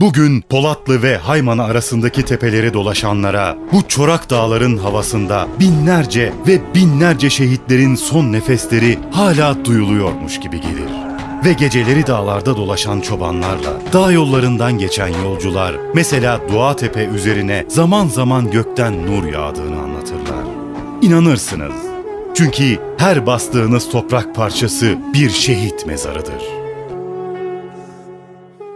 Bugün Polatlı ve Hayman arasındaki tepeleri dolaşanlara bu çorak dağların havasında binlerce ve binlerce şehitlerin son nefesleri hala duyuluyormuş gibi gelir. Ve geceleri dağlarda dolaşan çobanlarla dağ yollarından geçen yolcular mesela Duatepe üzerine zaman zaman gökten nur yağdığını anlatırlar. İnanırsınız. Çünkü her bastığınız toprak parçası bir şehit mezarıdır.